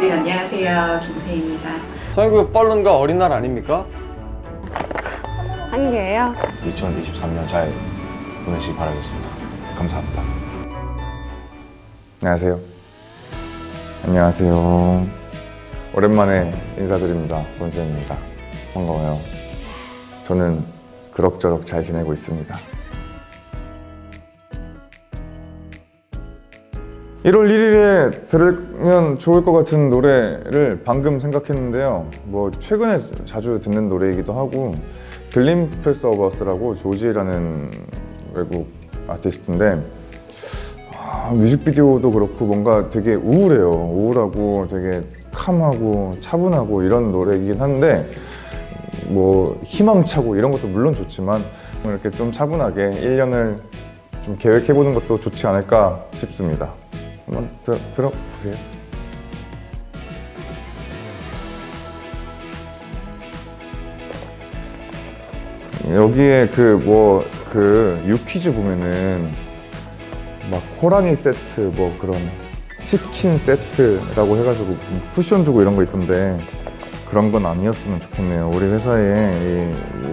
네, 안녕하세요. 김태희입니다. 저희그 빨른가 어린 날 아닙니까? 한 개예요? 2023년 잘 보내시기 바라겠습니다. 감사합니다. 안녕하세요. 안녕하세요. 오랜만에 인사드립니다. 본세입니다. 반가워요. 저는 그럭저럭 잘 지내고 있습니다. 1월 1일에 들으면 좋을 것 같은 노래를 방금 생각했는데요. 뭐 최근에 자주 듣는 노래이기도 하고 Glimpse of Us라고 Joji라는 외국 아티스트인데 아, 뮤직비디오도 그렇고 뭔가 되게 우울해요. 우울하고 되게 calm하고 차분하고 이런 노래이긴 한데 뭐 희망차고 이런 것도 물론 좋지만 이렇게 좀 차분하게 1년을 좀 계획해보는 것도 좋지 않을까 싶습니다. 한번 들, 들어보세요. 여기에 그 뭐 그 유퀴즈 보면은 막 호랑이 세트 뭐 그런 치킨 세트라고 해가지고 무슨 쿠션 주고 이런 거 있던데 그런 건 아니었으면 좋겠네요. 우리 회사에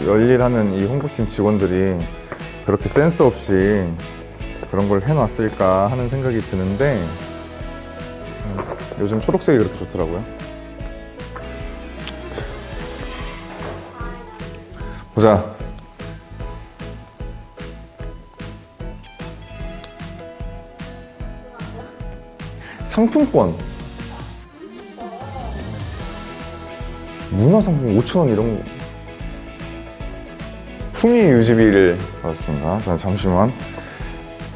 이 열일하는 이 홍보팀 직원들이 그렇게 센스 없이 그런 걸 해놨을까 하는 생각이 드는데 음, 요즘 초록색이 그렇게 좋더라고요. 보자. 상품권. 문화상품 5,000원 이런 거. 풍이 유지비를 받았습니다. 자, 잠시만.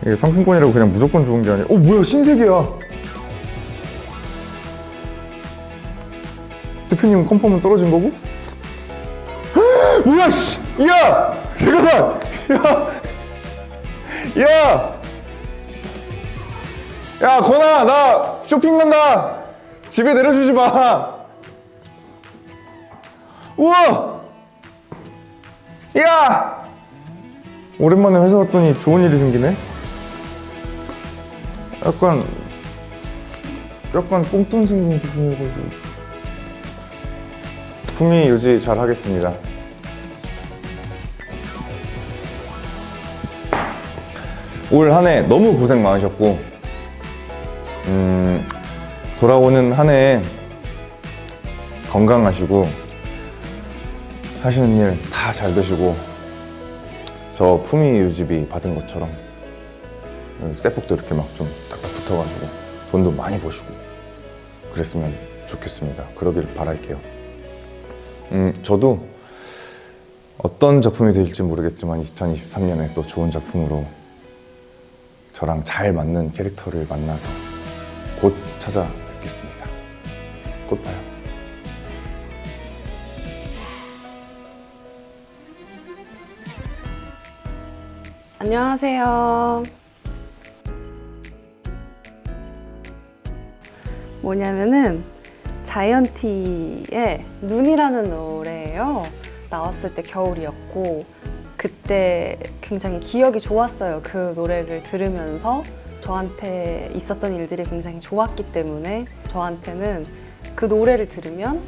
이게 상품권이라고 그냥 무조건 좋은 게 아니라 어 뭐야 신세계야 대표님 컨펌은 떨어진 거고? 뭐야 씨! 야! 잠깐만! 야! 야! 야 건아 나 쇼핑 간다! 집에 내려주지 마! 우와! 야! 오랜만에 회사 왔더니 좋은 일이 생기네? 약간 약간 꽁뚱 생긴 기분이어가지고 품위 유지 잘 하겠습니다. 올 한 해 너무 고생 많으셨고 음, 돌아오는 한해 건강하시고 하시는 일 다 잘 되시고 저 품위 유지비 받은 것처럼 쇠폭도 이렇게 막 좀 딱딱 붙어가지고 돈도 많이 버시고 그랬으면 좋겠습니다. 그러길 바랄게요. 음, 저도 어떤 작품이 될지 모르겠지만 2023년에 또 좋은 작품으로 저랑 잘 맞는 캐릭터를 만나서 곧 찾아뵙겠습니다. 곧 봐요. 안녕하세요. 뭐냐면은 자이언티의 눈이라는 노래예요. 나왔을 때 겨울이었고 그때 굉장히 기억이 좋았어요. 그 노래를 들으면서 저한테 있었던 일들이 굉장히 좋았기 때문에 저한테는 그 노래를 들으면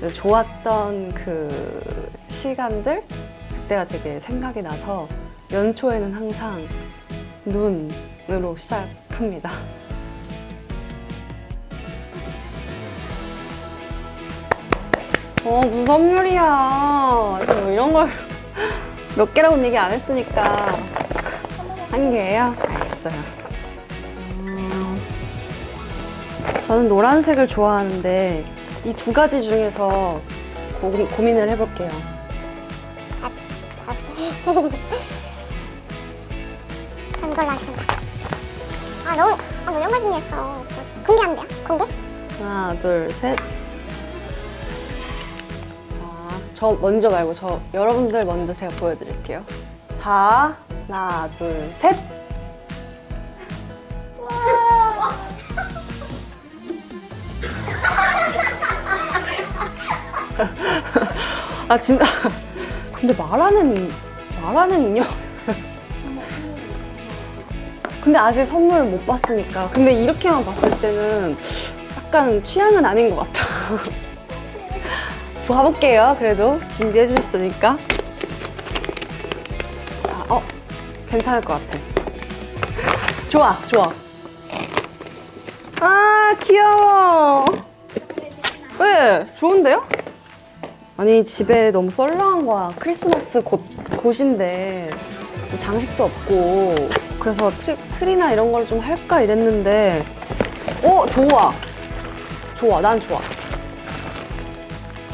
그 좋았던 그 시간들 그때가 되게 생각이 나서 연초에는 항상 눈으로 시작합니다. 어, 무슨 선물이야. 뭐 이런 걸 몇 개라고 얘기 안 했으니까. 한 개예요? 알겠어요. 음, 저는 노란색을 좋아하는데 이 두 가지 중에서 고, 고민을 해볼게요. 전 이걸로 하겠습니다. 아 너무 아 너무 영가심이했어. 공개하면 돼요? 공개? 하나, 둘, 셋. 자, 저 먼저 말고 저 여러분들 먼저 제가 보여드릴게요. 자, 하나, 둘, 셋. 아 진짜 근데 말하는 말하는 인형 근데 아직 선물을 못 봤으니까 근데 이렇게만 봤을 때는 약간 취향은 아닌 것 같아. 봐볼게요. 그래도 준비해 주셨으니까. 자, 어, 괜찮을 것 같아. 좋아, 좋아. 아, 귀여워. 왜? 좋은데요? 아니, 집에 너무 썰렁한 거야. 크리스마스 곧, 곧인데. 뭐 장식도 없고. 그래서 트리, 트리 나 이런 걸 좀 할까 이랬는데. 오, 좋아. 좋아, 난 좋아.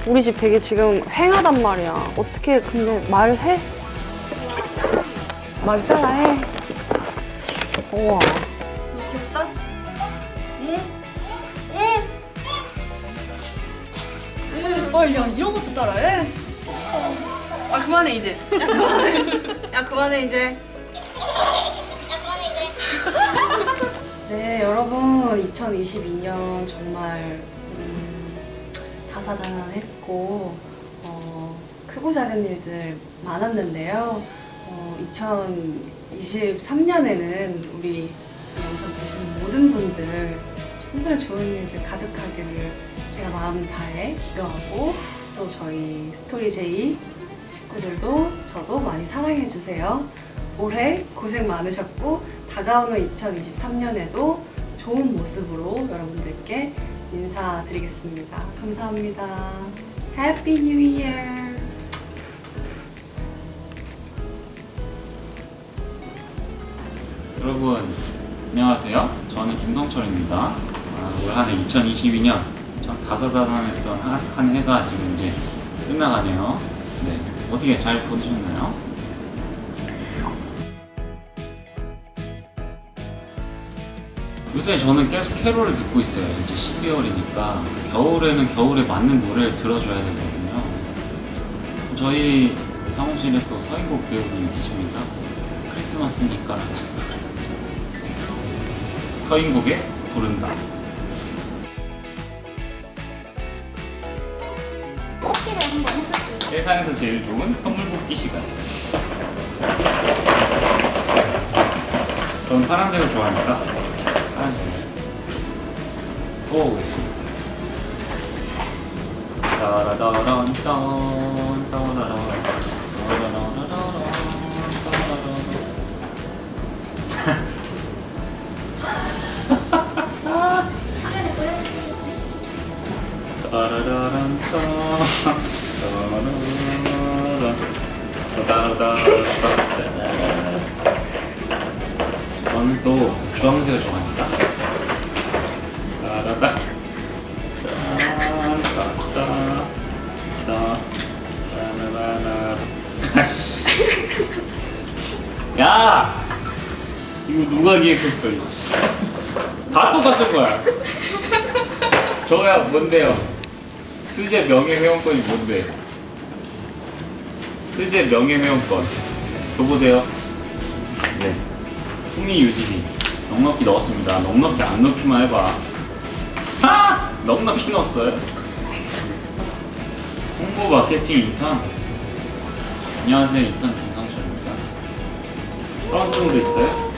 우리 집 되게 지금 휑하단 말이야. 어떻게 근데 말해? 말 따라해. 우와. 귀엽다? 응? 응? 어, 야, 이런 것도 따라해? 아, 그만해, 이제. 야, 그만해. 야, 그만해, 이제. 네, 여러분, 2022년 정말 음, 다사다난했고 어, 크고 작은 일들 많았는데요. 어, 2023년에는 우리 영상 보시는 모든 분들 정말 좋은 일들 가득하기를 제가 마음 다해 기도하고 또 저희 스토리 제이 식구들도 저도 많이 사랑해 주세요. 올해 고생 많으셨고 다가오는 2023년에도 좋은 모습으로 여러분들께 인사드리겠습니다. 감사합니다. Happy New Year! 여러분 안녕하세요. 저는 김동철입니다. 아, 올 한해 2022년 참 다사다난했던 한, 한 해가 지금 이제 끝나가네요. 네, 어떻게 잘 보내셨나요? 요새 저는 계속 캐롤을 듣고 있어요. 이제 12월이니까 겨울에는 겨울에 맞는 노래를 들어줘야 되거든요. 저희 사무실에 또 서인국 배우님 계십니다. 크리스마스니까 서인국에 부른다. 뽑기를 한번 해볼게요. 세상에서 제일 좋은 선물 뽑기 시간. 전 파란색을 좋아하니까 파란색. 뽑아보겠습니다. 따라다란 딴 따라라란 저는 또 주황색을 좋아합니 야! 이거 누가 기획했어 다 똑같은 거야. 저야 뭔데요? 스제 명예회원권이 뭔데? 스제 명예회원권. 줘보세요. 네. 풍미 유지비. 넉넉히 넣었습니다. 넉넉히 안 넣기만 해봐. 하! 넉넉히 넣었어요 홍보 마케팅 인턴 안녕하세요 인턴 김상철입니다 다른 정도 있어요?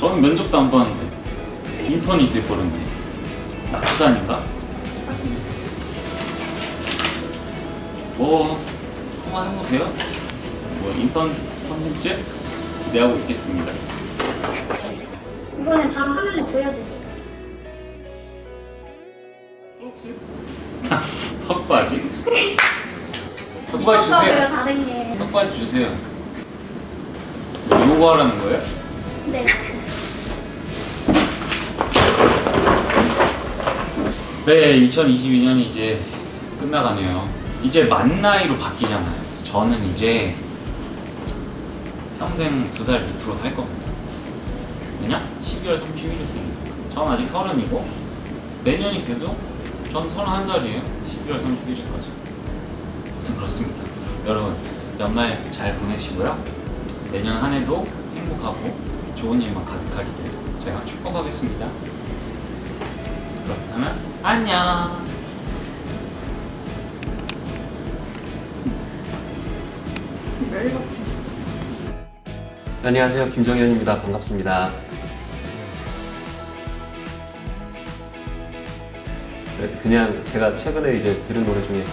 저는 면접도 안 봤는데 인턴이 돼버렸네 낙사니까? 뭐 한번 해보세요 뭐 인턴 컨텐츠 기대하고 있겠습니다 이거는 바로 화면에 보여주세요. 턱받이? 턱받이 주세요 다른. 턱받이 주세요 뭐 요구하라는 거예요? 네. 네, 2022년이 이제 끝나가네요. 이제 만 나이로 바뀌잖아요. 저는 이제 평생 두 살 밑으로 살 겁니다. 왜냐? 12월 31일생이니까. 전 아직 서른이고 내년이 돼도 전 31살이에요. 12월 31일까지. 아무튼 그렇습니다. 여러분 연말 잘 보내시고요. 내년 한 해도 행복하고 좋은 일만 가득하기를 제가 축복하겠습니다. 그렇다면 안녕. 안녕하세요. 김정현입니다. 반갑습니다. 그냥 제가 최근에 이제 들은 노래 중에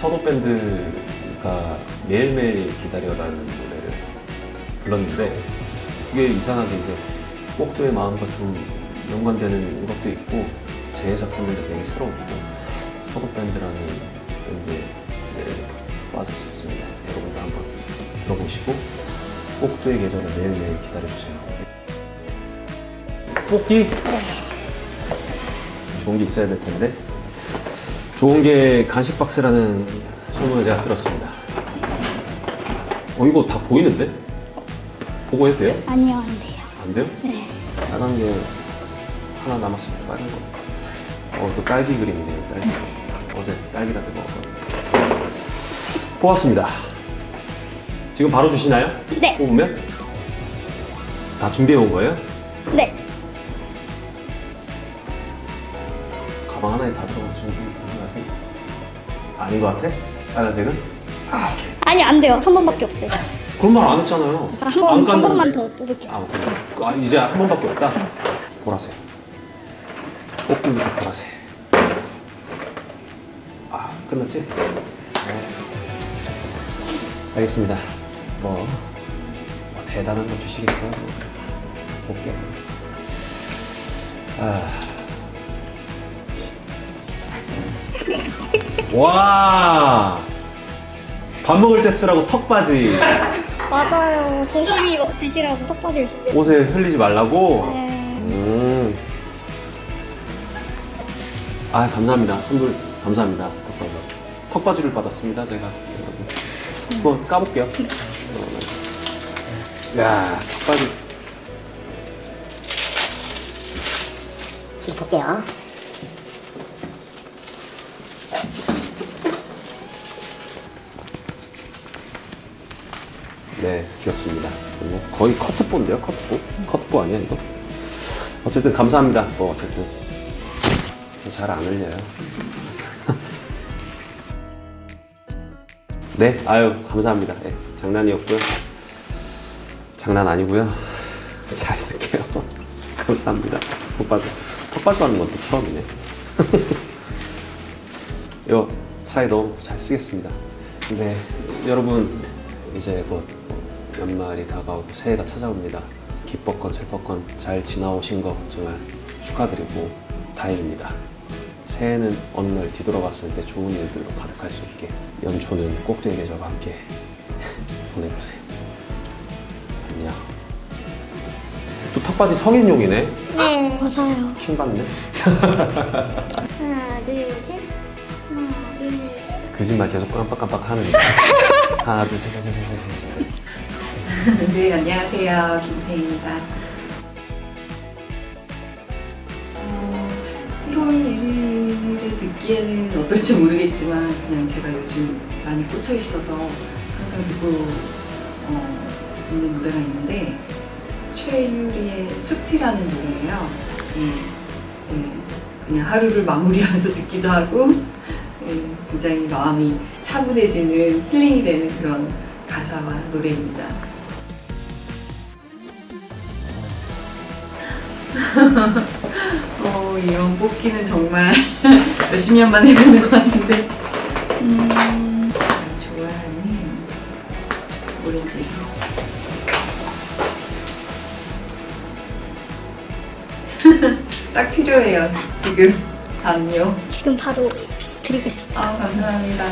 서도 밴드가 매일매일 기다려라는 노래를 불렀는데 그게 이상하게 이제 꼭두의 마음과 좀 연관되는 것도 있고 제 작품인데 되게 새로웠고 서도 밴드라는 밴드에 네, 빠졌습니다. 여러분도 한번 들어보시고 꼭두의 계절을 매일매일 기다려주세요. 뽑기? 좋은 게 있어야 될 텐데 좋은 게 간식 박스라는 소문을 제가 들었습니다. 어 이거 다 보이는데? 보고 해도 돼요? 아니요, 안 돼요. 안 돼요? 네. 빨간 게 하나 때 빨간 거. 어, 또 딸기 그림이네요, 딸기. 어제 딸기 라떼 먹었거든요. 뽑았습니다. 지금 바로 주시나요? 네. 뽑으면? 다 준비해 온 거예요? 네. 아닌 것 같아? 빨간색은? 아니, 안 돼요. 한 번밖에 없어요. 그런 말 안 했잖아요. 한, 번, 한. 번만 더 뽑을게요. 아, 오케이. 아, 이제 한 번밖에 없다? 보라색. 꽃길부터 보라색. 아, 끝났지? 네. 알겠습니다. 뭐, 뭐 대단한 거 주시겠어요? 뭐, 볼게요. 아. 와! 밥 먹을 때 쓰라고 턱바지. 맞아요. 조심히 드시라고 턱받이를 준비했어요. 옷에 흘리지 말라고? 네. 음. 아 감사합니다. 선물 감사합니다. 턱바지. 턱바지를 받았습니다. 제가 여러분. 한번 까볼게요. 야 턱바지. 볼게요. 네 귀엽습니다. 그리고 거의 커트보인데요. 커트보? 커트보 아니야 이거? 어쨌든 감사합니다. 뭐 어쨌든 잘안 흘려요. 네, 아유 감사합니다. 네, 장난이었고요. 장난 아니고요. 잘 쓸게요. 감사합니다. 턱받이 턱받이 받는 것도 처음이네. 이거 사이 넣어놓고 잘 쓰겠습니다. 네, 여러분 이제 곧 연말이 다가오고 새해가 찾아옵니다. 기뻤건 슬펐건 잘 지나오신 거 정말 축하드리고 다행입니다. 새해는 어느 날 뒤돌아봤을 때 좋은 일들로 가득할 수 있게 연초는 꼭두의 계절과 함께 보내보세요. 안녕. 또 턱받이 성인용이네. 네, 맞아요. 킹 받네. 하나, 둘, 셋. 하나, 둘, 셋. 거짓말 계속 깜빡깜빡 하는. 하나, 둘, 셋, 셋, 셋, 셋, 셋. 네, 안녕하세요. 김태희입니다. 어, 1월 1일에 듣기에는 어떨지 모르겠지만 그냥 제가 요즘 많이 꽂혀 있어서 항상 듣고 어, 있는 노래가 있는데 최유리의 숲이라는 노래예요. 네, 네, 그냥 하루를 마무리하면서 듣기도 하고 네, 굉장히 마음이 차분해지는 힐링이 되는 그런 가사와 노래입니다. 어, 이런 뽑기는 정말 몇십 년 만에 해보는 것 같은데. 음, 좋아하는 오렌지. 딱 필요해요, 지금. 담요. 지금 바로 드리겠습니다. 아, 감사합니다.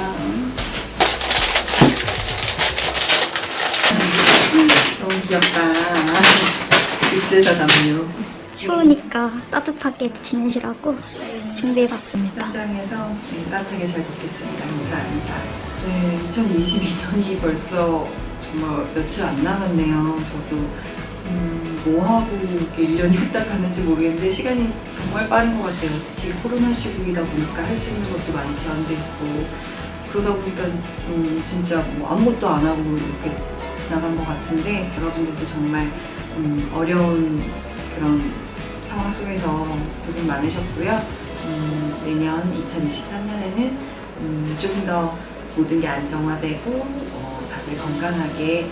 너무 귀엽다. 믹스에서 담요. 추우니까 따뜻하게 지내시라고 준비해봤습니다. 현장에서 네, 따뜻하게 잘 듣겠습니다. 감사합니다. 네, 2022년이 벌써 정말 며칠 안 남았네요. 저도 음, 뭐 하고 이렇게 1년이 후딱 가는지 모르겠는데 시간이 정말 빠른 것 같아요. 특히 코로나 시국이다 보니까 할 수 있는 것도 많이 제한돼 있고 그러다 보니까 음, 진짜 뭐 아무것도 안 하고 이렇게 지나간 것 같은데 여러분들도 정말 음, 어려운 그런 상황 속에서 고생 많으셨고요. 음, 내년 2023년에는 음, 조금 더 모든 게 안정화되고 어, 다들 건강하게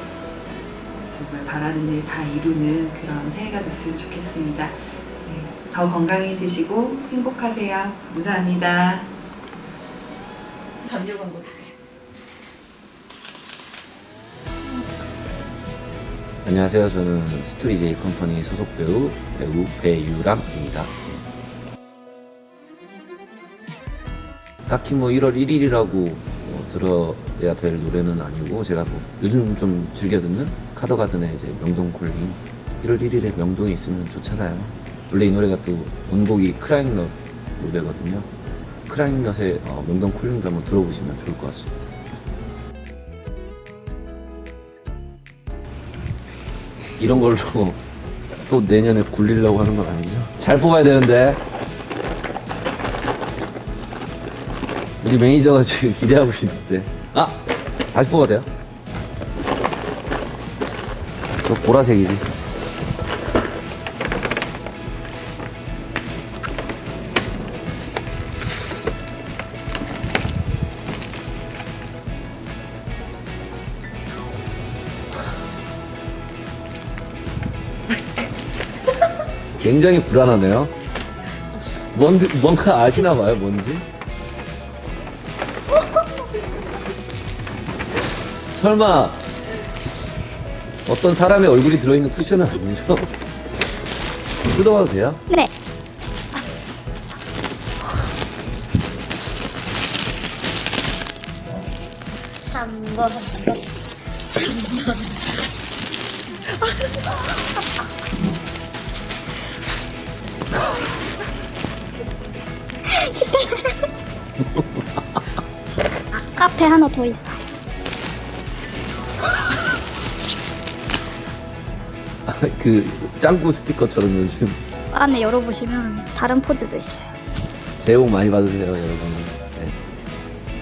정말 바라는 일 다 이루는 그런 새해가 됐으면 좋겠습니다. 네, 더 건강해지시고 행복하세요. 감사합니다. 담요 광고 안녕하세요. 저는 스토리 제이 컴퍼니 소속 배우 배우 배유람입니다. 딱히 뭐 1월 1일이라고 뭐 들어야 될 노래는 아니고 제가 뭐 요즘 좀 즐겨 듣는 카더가든의 이제 명동 Calling 1월 1일에 명동에 있으면 좋잖아요. 원래 이 노래가 또 원곡이 크라잉넛 노래거든요. 크라잉넛의 어, 명동 Calling도 한번 들어보시면 좋을 것 같습니다. 이런 걸로 또 내년에 굴리려고 하는 건 아니죠? 잘 뽑아야 되는데 우리 매니저가 지금 기대하고 있는데 아! 다시 뽑아도 돼요? 저 보라색이지 굉장히 불안하네요 뭔지, 뭔가 아시나 봐요 뭔지 설마 어떤 사람의 얼굴이 들어있는 쿠션은 아니죠? 뜯어봐도 돼요? 네. 앞에 하나 더 있어. 그 짱구 스티커처럼 요즘 안에 열어보시면 다른 포즈도 있어요. 새해 복 많이 받으세요 여러분 네.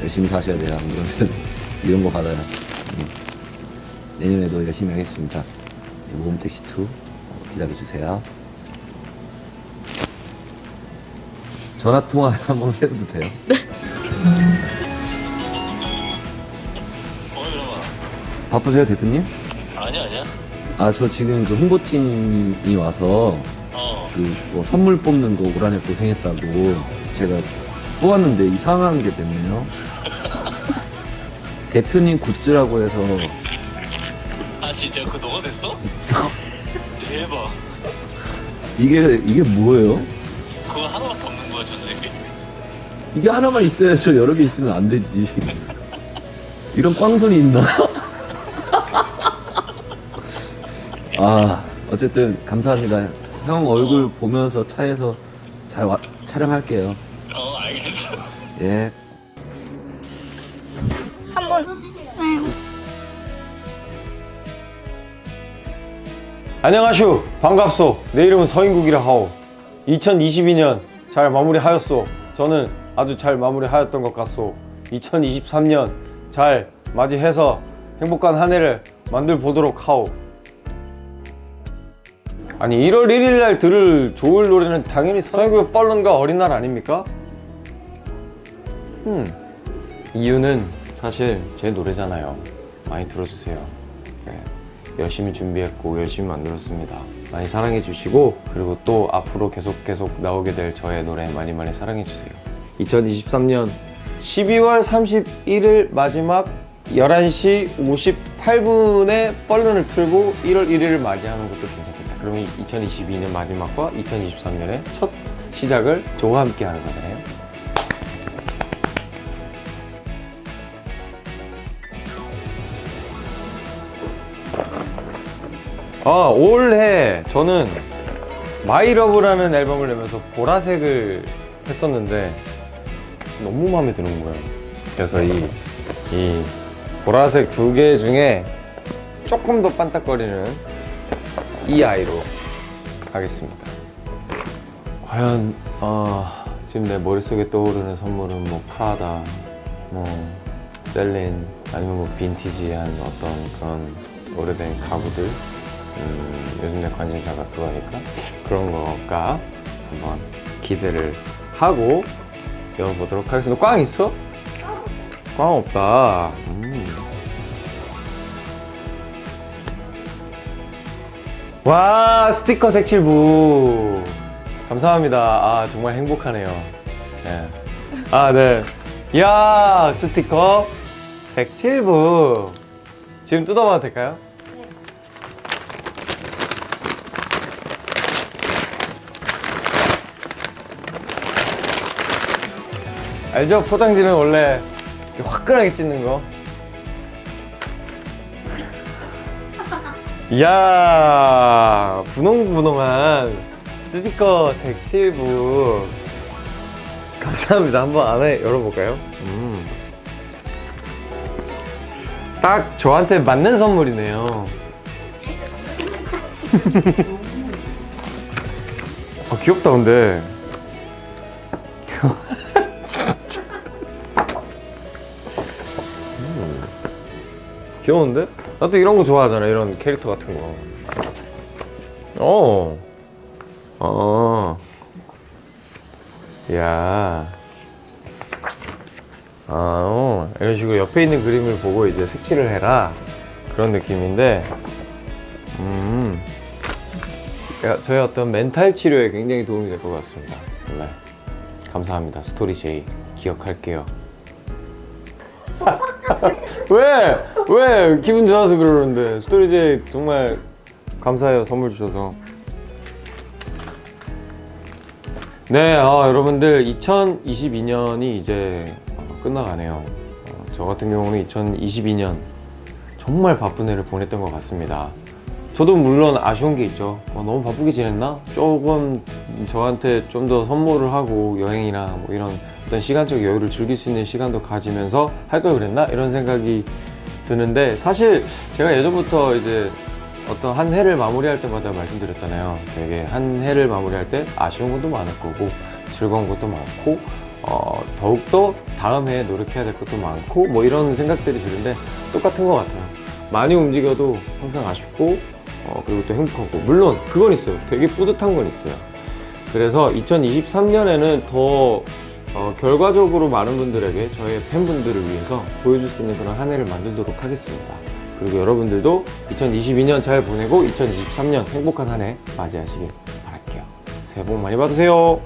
열심히 사셔야 돼요 안 그러면 이런 거 받아요 음. 내년에도 열심히 하겠습니다 네, 모험택시 2 기다려주세요 전화통화 한번 해도 돼요? 바쁘세요 대표님? 아니야 아니야 아 저 지금 그 홍보팀이 와서 어 그뭐 선물 뽑는 거 올 한해 고생했다고 제가 뽑았는데 이상한 게 됐네요. 대표님 굿즈라고 해서 아 진짜 그거 너가 됐어? 대박 이게 이게 뭐예요? 그거 하나밖에 없는 거야 전 세계 이게 하나만 있어야 저 여러 개 있으면 안 되지. 이런 꽝손이 있나? 아 어쨌든 감사합니다. 형 얼굴 보면서 차에서 잘 와- 촬영할게요. 어 알겠어 예. 한번. 안녕하슈. 반갑소. 내 이름은 서인국이라 하오. 2022년 잘 마무리하였소. 저는 아주 잘 마무리하였던 것 같소. 2023년 잘 맞이해서 행복한 한 해를 만들 보도록 하오 아니 1월 1일 날 들을 좋을 노래는 당연히 서인국의 뻘른과 어린 날 아닙니까? 음 이유는 사실 제 노래잖아요. 많이 들어주세요. 네. 열심히 준비했고 열심히 만들었습니다. 많이 사랑해 주시고 그리고 또 앞으로 계속 계속 나오게 될 저의 노래 많이 많이 사랑해 주세요. 2023년 12월 31일 마지막 11시 58분에 뻘른을 틀고 1월 1일을 맞이하는 것도 괜찮겠다 그러면 2022년 마지막과 2023년의 첫 시작을 저와 함께 하는 거잖아요. 아 올해 저는 마이러브라는 앨범을 내면서 보라색을 했었는데 너무 마음에 드는 거예요. 그래서 이, 이 보라색 두 개 중에 조금 더 반짝거리는 이 아이로 하겠습니다 과연 아, 지금 내 머릿속에 떠오르는 선물은 뭐 프라다 뭐 셀린 아니면 뭐 빈티지한 어떤 그런 오래된 가구들 음, 요즘 내 관심사가 그거니까 그런 거가 한번 기대를 하고 열어보도록 하겠습니다 꽝 있어? 꽝 없다 음. 와 스티커 색칠부 감사합니다. 아, 정말 행복하네요. 네. 아, 네. 이야, 스티커 색칠부. 지금 뜯어봐도 될까요? 알죠? 포장지는 원래 화끈하게 찢는 거. 이야, 분홍분홍한 스티커 색칠부. 감사합니다. 한번 안에 열어볼까요? 음. 딱 저한테 맞는 선물이네요. 아, 귀엽다, 근데. 진짜. 음. 귀여운데? 나도 이런 거 좋아하잖아, 이런 캐릭터 같은 거. 어. 어. 야. 아, 어. 이런 식으로 옆에 있는 그림을 보고 이제 색칠을 해라. 그런 느낌인데, 음. 야, 저의 어떤 멘탈 치료에 굉장히 도움이 될 것 같습니다. 정말. 감사합니다. 스토리 제이. 기억할게요. 왜? 왜? 기분 좋아서 그러는데. 스토리 제이 정말 감사해요. 선물 주셔서. 네, 어, 여러분들 2022년이 이제 어, 끝나가네요. 어, 저 같은 경우는 2022년 정말 바쁜 해를 보냈던 것 같습니다. 저도 물론 아쉬운 게 있죠. 어, 너무 바쁘게 지냈나? 조금 저한테 좀 더 선물을 하고 여행이나 뭐 이런 어떤 시간적 여유를 즐길 수 있는 시간도 가지면서 할 걸 그랬나? 이런 생각이 드는데 사실 제가 예전부터 이제 어떤 한 해를 마무리할 때마다 말씀드렸잖아요. 되게 한 해를 마무리할 때 아쉬운 것도 많을 거고 즐거운 것도 많고 어, 더욱더 다음 해에 노력해야 될 것도 많고 뭐 이런 생각들이 드는데 똑같은 것 같아요. 많이 움직여도 항상 아쉽고 어, 그리고 또 행복하고 물론 그건 있어요. 되게 뿌듯한 건 있어요. 그래서 2023년에는 더 어, 결과적으로 많은 분들에게 저의 팬분들을 위해서 보여줄 수 있는 그런 한 해를 만들도록 하겠습니다. 그리고 여러분들도 2022년 잘 보내고 2023년 행복한 한 해 맞이하시길 바랄게요. 새해 복 많이 받으세요.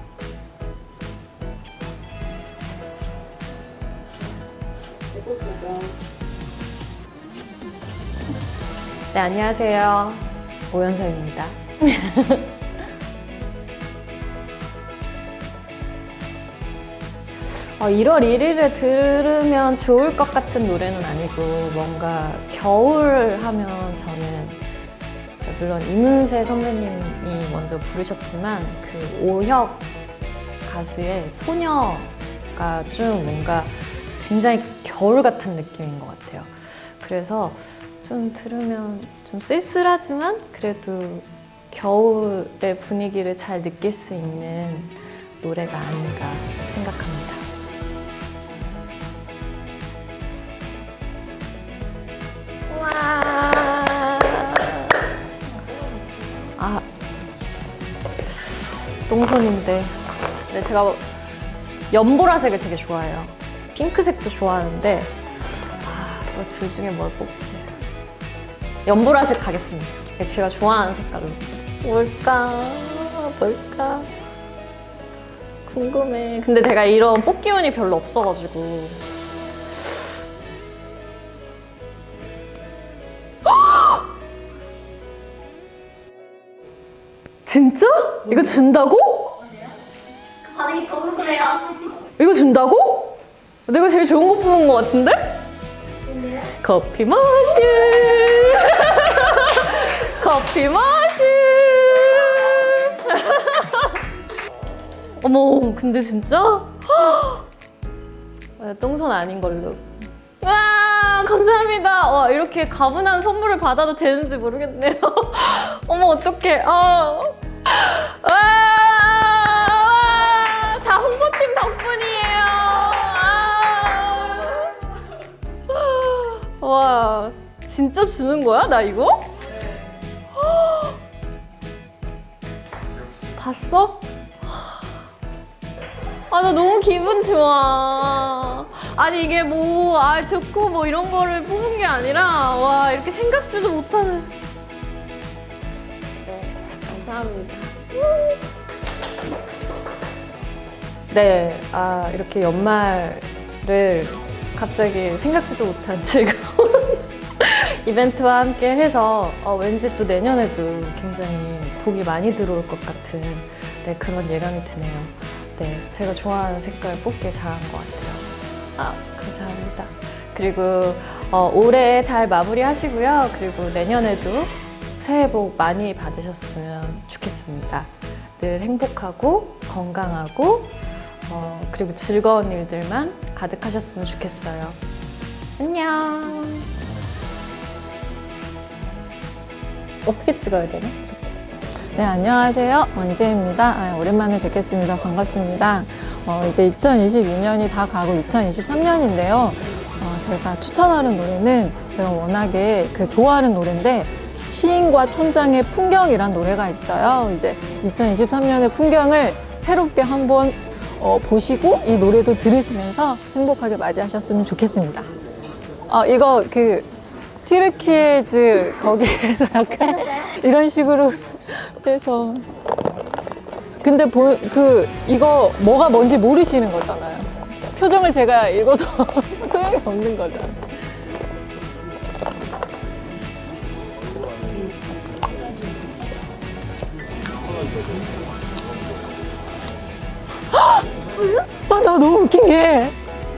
네, 안녕하세요. 오연서입니다. 어, 1월 1일에 들으면 좋을 것 같은 노래는 아니고 뭔가 겨울 하면 저는 물론 이문세 선배님이 먼저 부르셨지만 그 오혁 가수의 소녀가 좀 뭔가 굉장히 겨울 같은 느낌인 것 같아요. 그래서 좀 들으면 좀 쓸쓸하지만 그래도 겨울의 분위기를 잘 느낄 수 있는 노래가 아닌가 생각합니다. 똥손인데. 근데 제가 연보라색을 되게 좋아해요. 핑크색도 좋아하는데 아, 뭐둘 중에 뭘 뽑지? 연보라색 가겠습니다. 제가 좋아하는 색깔로. 뭘까? 뭘까? 궁금해. 근데 제가 이런 뽑기 운이 별로 없어가지고. 진짜? 이거 준다고? 반응이 더 궁금해요. 이거 준다고? 내가 제일 좋은 거 뽑은 거 같은데? 커피 머신 커피 머신 어머 근데 진짜? 아, 똥손 아닌 걸로 와 감사합니다 와 이렇게 가분한 선물을 받아도 되는지 모르겠네요 어머 어떡해 아. 와, 다 홍보팀 덕분이에요 아. 와 진짜 주는 거야 나 이거? 봤어? 아, 나 너무 기분 좋아. 아니, 이게 뭐, 아, 좋고 뭐 이런 거를 뽑은 게 아니라, 와, 이렇게 생각지도 못하는. 감사합니다. 네, 아 이렇게 연말을 갑자기 생각지도 못한 즐거운 이벤트와 함께 해서 어, 왠지 또 내년에도 굉장히 복이 많이 들어올 것 같은 네, 그런 예감이 드네요. 네, 제가 좋아하는 색깔 뽑기 잘한 것 같아요. 아, 감사합니다. 그리고 어, 올해 잘 마무리하시고요. 그리고 내년에도 새해 복 많이 받으셨으면 좋겠습니다. 늘 행복하고 건강하고 어, 그리고 즐거운 일들만 가득하셨으면 좋겠어요. 안녕! 어떻게 찍어야 되나? 네, 안녕하세요. 원재입니다. 아, 오랜만에 뵙겠습니다. 반갑습니다. 어, 이제 2022년이 다 가고 2023년인데요. 어, 제가 추천하는 노래는 제가 워낙에 그 좋아하는 노래인데 시인과 촌장의 풍경이란 노래가 있어요. 이제 2023년의 풍경을 새롭게 한번 어, 보시고 이 노래도 들으시면서 행복하게 맞이하셨으면 좋겠습니다. 어, 이거 그 튀르키예즈 거기에서 약간 이런 식으로 해서 근데 보, 그 이거 뭐가 뭔지 모르시는 거잖아요. 표정을 제가 읽어도 소용이 없는 거잖아요. 저 너무 웃긴 게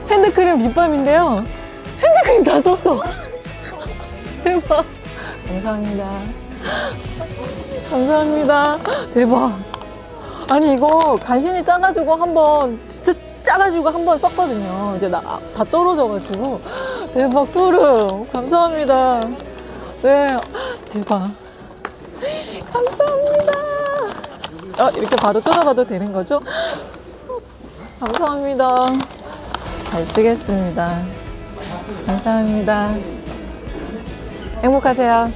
핸드크림 립밤인데요. 핸드크림 다 썼어. 대박. 감사합니다. 감사합니다. 대박. 아니 이거 간신히 짜가지고 한번 진짜 짜가지고 한번 썼거든요. 이제 나, 아, 다 떨어져가지고. 대박 소름 감사합니다. 네. 대박. 감사합니다. 아, 이렇게 바로 뜯어봐도 되는 거죠? 감사합니다. 잘 쓰겠습니다. 감사합니다. 행복하세요.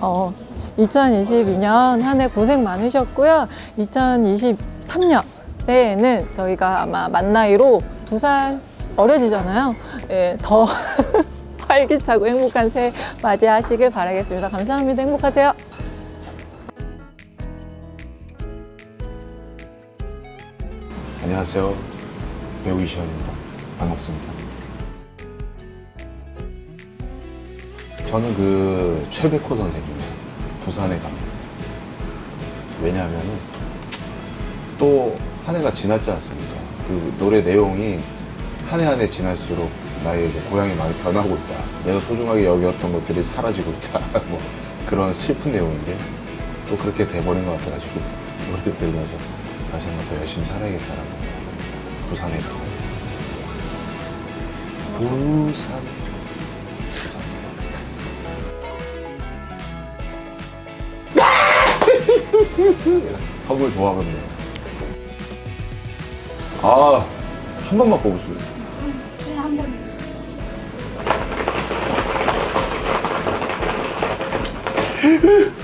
어, 2022년 한 해 고생 많으셨고요. 2023년 새해에는 저희가 아마 만 나이로 두 살 어려지잖아요. 예, 더 활기차고 행복한 새해 맞이하시길 바라겠습니다. 감사합니다. 행복하세요. 안녕하세요. 배우 이시현입니다. 반갑습니다. 저는 그 최백호 선생님의 부산에 갑니다. 왜냐하면 또 한 해가 지났지 않습니까? 그 노래 내용이 한 해 한 해 지날수록 나의 이제 고향이 많이 변하고 있다. 내가 소중하게 여겼던 것들이 사라지고 있다. 뭐 그런 슬픈 내용인데 또 그렇게 돼버린 것 같아가지고 노래를 들으면서 다시 한번 더 열심히 살아야겠다라고 부산에 가고. 부산. 부산. 좋아하거든요. 아한 번만 뽑으세요. 네, 한번.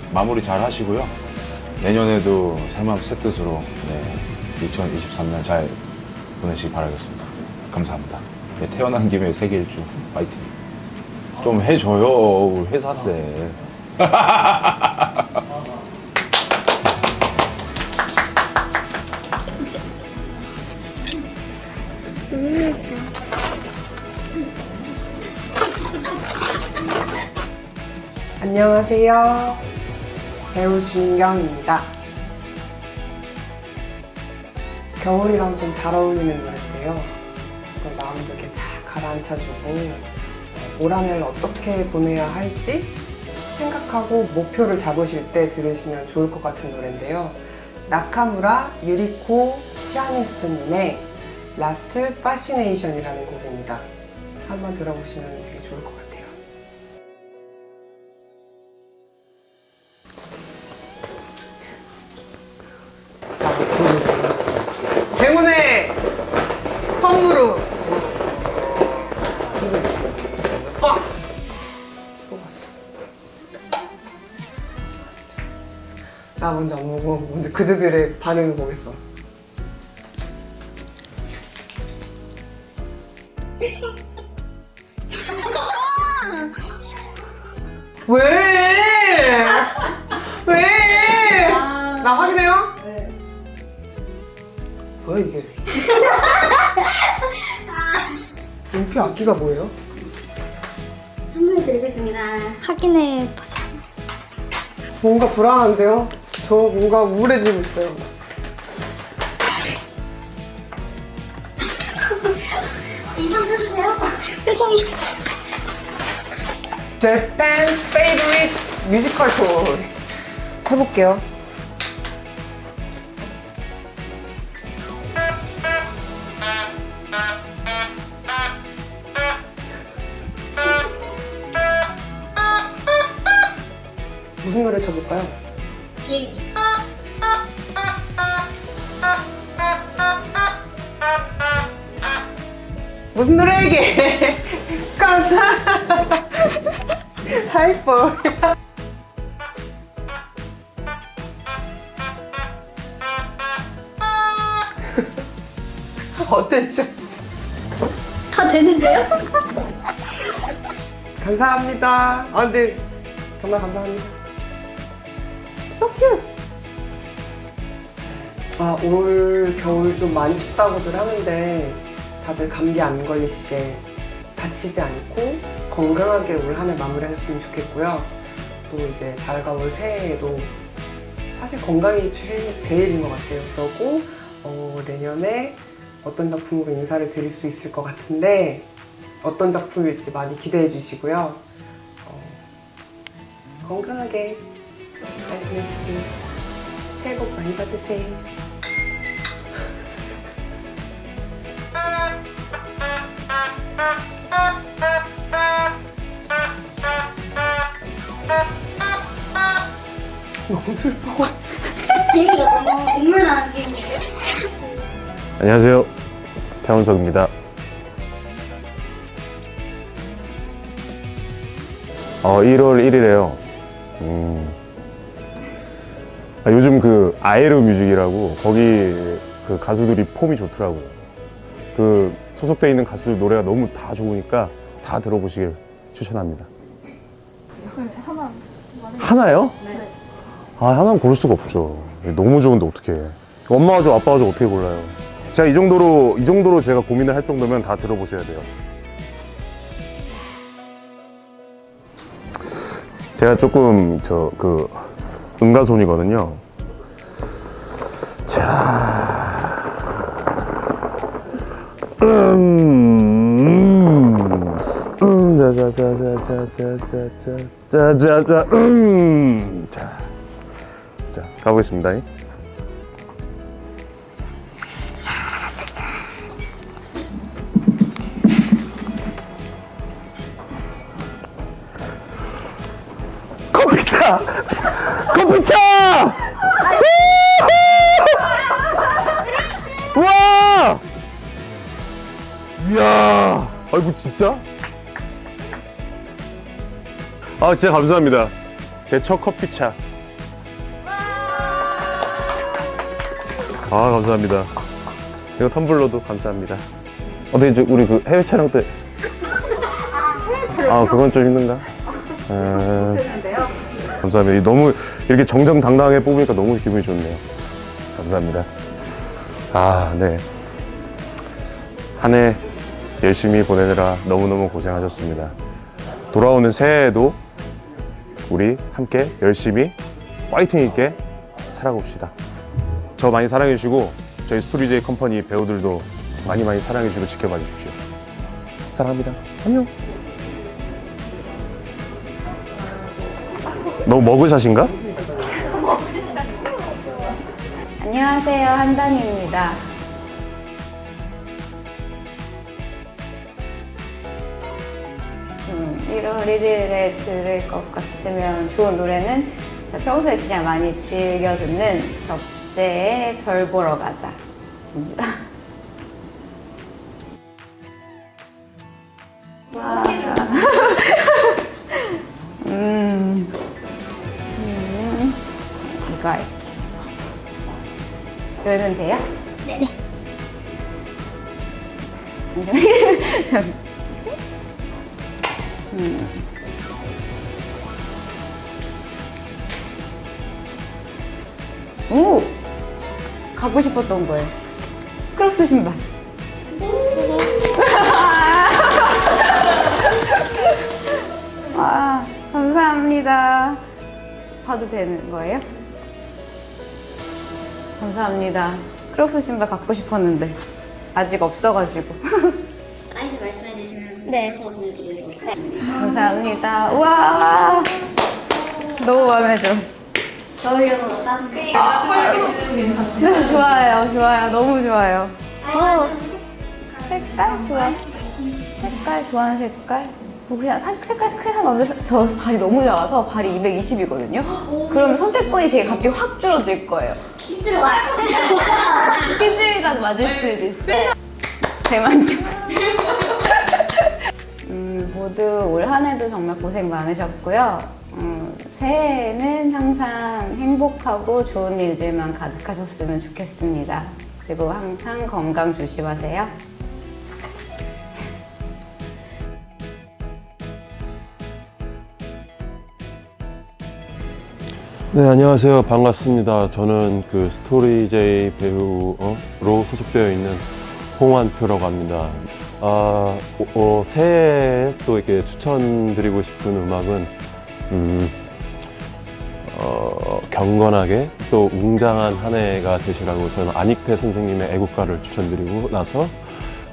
마무리 잘 하시고요. 내년에도 새맘 새뜻으로 네, 2023년 잘 보내시기 바라겠습니다. 감사합니다. 네, 태어난 김에 세계 일주 파이팅. 좀 해줘요 우리 회사인데. 안녕하세요. 배우 진경입니다. 겨울이랑 좀 잘 어울리는 노래인데요. 마음도 이렇게 잘 가라앉혀주고 네, 올 한해를 어떻게 보내야 할지 생각하고 목표를 잡으실 때 들으시면 좋을 것 같은 노래인데요. 나카무라 유리코 피아니스트님의 Last Fascination이라는 곡입니다. 한번 들어보시면 되게 좋을 것 같아요. 나 먼저 안 보고 먼저 그들의 반응을 보겠어. 왜? 왜? 나 확인해요? 네. 뭐야 이게? 인피 악기가 뭐예요? 선물 드리겠습니다. 확인해 보자. 뭔가 불안한데요? 저 뭔가 우울해지고 있어요. 인상 펴주세요. 표정이. 제팬 페이브릿 뮤지컬 토 해볼게요. 무슨 노래 쳐볼까요? 무슨 노래 이게? 깜짝 하이퍼 어땠죠? 다 되는데요? 감사합니다. 아 근데 정말 감사합니다. So cute. 아, 올 겨울 좀 많이 춥다고들 하는데 다들 감기 안 걸리시게 다치지 않고 건강하게 올 한 해 마무리하셨으면 좋겠고요. 또 이제 다가올 새해에도 사실 건강이 제일, 제일인 것 같아요. 그러고 어, 내년에 어떤 작품으로 인사를 드릴 수 있을 것 같은데 어떤 작품일지 많이 기대해 주시고요. 어, 건강하게 잘 지내시길 새해 복 많이 받으세요. 너무 슬퍼. 비행기가 너무 눈물 나는 비행기예요? 안녕하세요. 태원석입니다. 어, 1월 1일에요. 음. 아, 요즘 그 아에로 뮤직이라고 거기 그 가수들이 폼이 좋더라고요. 그 소속돼 있는 가수들 노래가 너무 다 좋으니까 다 들어보시길 추천합니다. 하나요? 아, 하나는 고를 수가 없죠. 너무 좋은데 어떻게 엄마가 좋아, 아빠가 좋아 어떻게 골라요? 제가 이 정도로 이 정도로 제가 고민을 할 정도면 다 들어보셔야 돼요. 제가 조금 저 그 응가손이거든요. 자, 자자자자자자자자자자, 음, 자, 자 가보겠습니다. 아이고, 진짜? 아, 진짜 감사합니다. 제 첫 커피차. 아, 감사합니다. 이거 텀블러도 감사합니다. 어떻게, 저, 우리 그 해외 촬영 때. 아, 그건 좀 힘든가? 아, 감사합니다. 너무 이렇게 정정당당하게 뽑으니까 너무 기분이 좋네요. 감사합니다. 아, 네. 한 해 열심히 보내느라 너무너무 고생하셨습니다. 돌아오는 새해에도 우리 함께 열심히 파이팅 있게 살아봅시다. 저 많이 사랑해주시고 저희 스토리제이 컴퍼니 배우들도 많이 많이 사랑해주시고 지켜봐 주십시오. 사랑합니다. 안녕. 너무 머그샷인가? 안녕하세요. 한단입니다. 음, 1월 1일에 들을 것 같으면 좋은 노래는 평소에 그냥 많이 즐겨 듣는 적재의 별 보러 가자 입니다. 와. 음, 음, 이거. 열면 돼요? 싶었던 거예요. 크록스 신발. 아, 감사합니다. 봐도 되는 거예요? 감사합니다. 크록스 신발 갖고 싶었는데 아직 없어가지고. 사이즈 말씀해 주시면 네. 감사합니다. 우와! 너무 마음에 들어. 겨울용으로 따뜻하게. 네, 좋아요, 좋아요. 너무 좋아요. 어, 색깔 좋아. 색깔 좋아하는 색깔? 뭐 그냥 사- 색깔 크게 상관없는데 저 발이 너무 작아서 발이 220이거든요? 그러면 선택권이 되게 갑자기 확 줄어들 거예요. 들어와요. 키즈미가 맞을 수도 있어요. 대만족. 음, 모두 올 한 해도 정말 고생 많으셨고요. 음, 새해에는 항상 행복하고 좋은 일들만 가득하셨으면 좋겠습니다. 그리고 항상 건강 조심하세요. 네, 안녕하세요. 반갑습니다. 저는 그 스토리제이 배우로 소속되어 있는 홍환표라고 합니다. 아, 어, 어, 새해에 또 이렇게 추천드리고 싶은 음악은, 음, 어, 경건하게 또 웅장한 한 해가 되시라고 저는 안익태 선생님의 애국가를 추천드리고 나서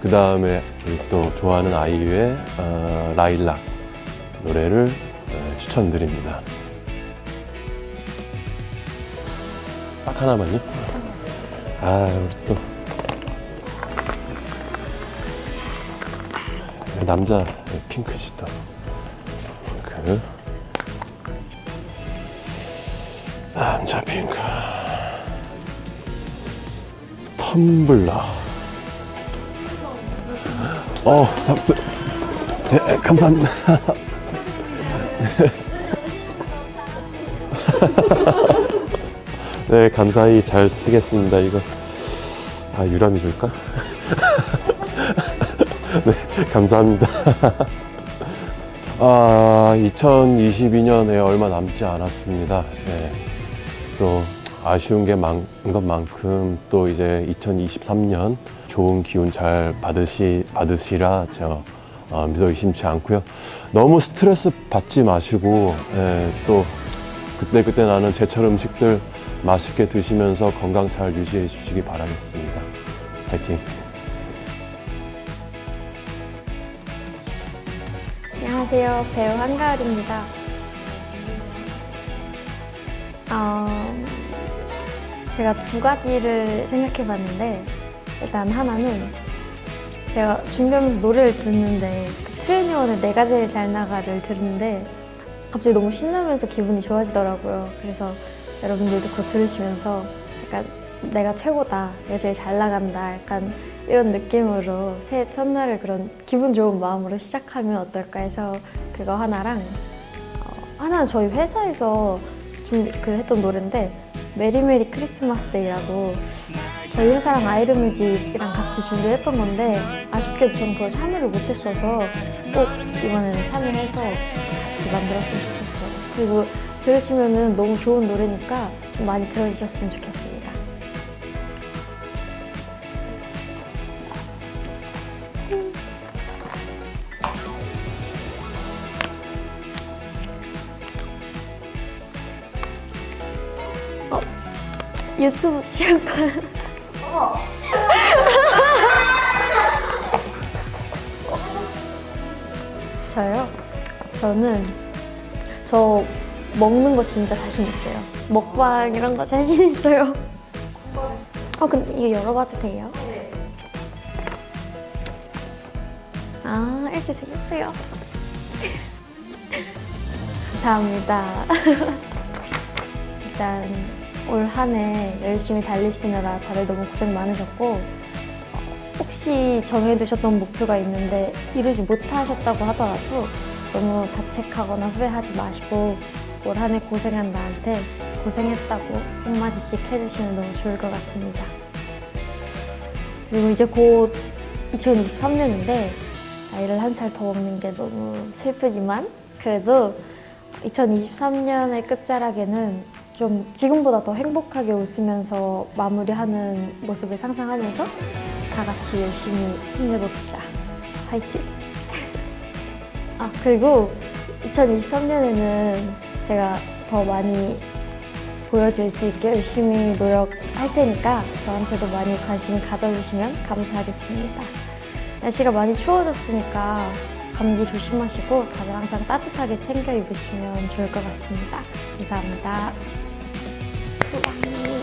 그 다음에 또 좋아하는 아이유의 어, 라일락 노래를 어, 추천드립니다. 딱 하나만요? 아, 우리 또. 남자 핑크지 또. 핑크. 핑크. 텀블러. 어, 삼수. 네, 감사합니다. 네, 감사히 잘 쓰겠습니다. 이거 아 유람이 줄까? 네, 감사합니다. 아, 2022년에 얼마 남지 않았습니다. 네, 또 아쉬운 게 많은 것만큼 또 이제 2023년 좋은 기운 잘 받으시 받으시라 저 어, 믿어 의심치 않고요. 너무 스트레스 받지 마시고 예, 또 그때 그때 나는 제철 음식들 맛있게 드시면서 건강 잘 유지해 주시기 바라겠습니다. 파이팅! 안녕하세요. 배우 한가을입니다. 어, 제가 두 가지를 생각해 봤는데, 일단 하나는 제가 준비하면서 노래를 듣는데, 그 트레이니원의 내가 제일 잘 나가를 들었는데, 갑자기 너무 신나면서 기분이 좋아지더라고요. 그래서 여러분들도 그거 들으시면서 약간 내가 최고다, 내가 제일 잘 나간다, 약간 이런 느낌으로 새해 첫날을 그런 기분 좋은 마음으로 시작하면 어떨까 해서 그거 하나랑 어, 하나는 저희 회사에서 좀 그 했던 노래인데 Merry Merry Christmas Day라고 저희 회사랑 아이르뮤직이랑 같이 준비했던 건데 아쉽게도 전 그걸 참여를 못했어서 꼭 이번에는 참여해서 같이 만들었으면 좋겠어요. 그리고 들으시면은 너무 좋은 노래니까 좀 많이 들어주셨으면 좋겠습니 유튜브 출연권. 저요? 저는 저 먹는 거 진짜 자신 있어요. 먹방 이런 거 자신 있어요. 아 근데 이거 열어봐도 돼요? 아 이렇게 생겼어요. 감사합니다. 일단 올 한 해 열심히 달리시느라 다들 너무 고생 많으셨고 혹시 정해두셨던 목표가 있는데 이루지 못하셨다고 하더라도 너무 자책하거나 후회하지 마시고 꼭올한 해 고생한 나한테 고생했다고 한마디씩 해주시면 너무 좋을 것 같습니다. 그리고 이제 곧 2023년인데 나이를 한 살 더 먹는 게 너무 슬프지만 그래도 2023년의 끝자락에는 좀 지금보다 더 행복하게 웃으면서 마무리하는 모습을 상상하면서 다 같이 열심히 힘내봅시다. 화이팅! 아, 그리고 2023년에는 제가 더 많이 보여줄 수 있게 열심히 노력할 테니까 저한테도 많이 관심 가져주시면 감사하겠습니다. 날씨가 많이 추워졌으니까 감기 조심하시고 다들 항상 따뜻하게 챙겨 입으시면 좋을 것 같습니다. 감사합니다. そう你。